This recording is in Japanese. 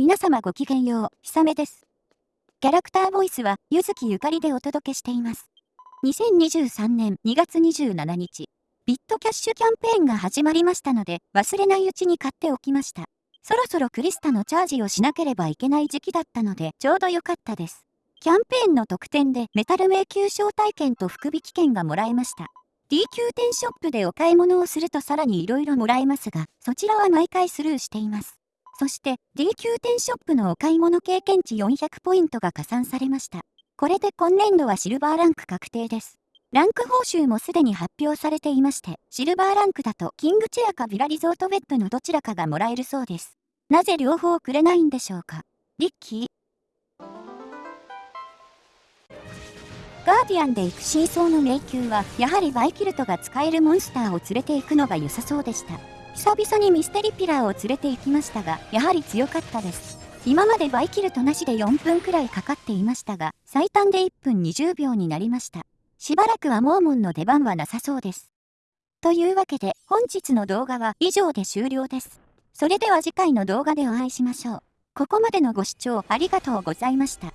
皆様ごきげんよう、ひさめです。キャラクターボイスは、ゆずきゆかりでお届けしています。2023年2月27日、ビットキャッシュキャンペーンが始まりましたので、忘れないうちに買っておきました。そろそろクリスタのチャージをしなければいけない時期だったので、ちょうど良かったです。キャンペーンの特典でメタル迷宮招待券と福引券がもらえました。D 級店ショップでお買い物をするとさらに色々もらえますが、そちらは毎回スルーしています。そして D 級店ショップのお買い物経験値400ポイントが加算されました。これで今年度はシルバーランク確定です。ランク報酬もすでに発表されていまして、シルバーランクだとキングチェアかビラリゾートベッドのどちらかがもらえるそうです。なぜ両方くれないんでしょうか？リッキーガーディアンで行く真相の迷宮は、やはりバイキルトが使えるモンスターを連れて行くのが良さそうでした。久々にミステリピラーを連れて行きましたが、やはり強かったです。今までバイキルトなしで4分くらいかかっていましたが、最短で1分20秒になりました。しばらくはモーモンの出番はなさそうです。というわけで本日の動画は以上で終了です。それでは次回の動画でお会いしましょう。ここまでのご視聴ありがとうございました。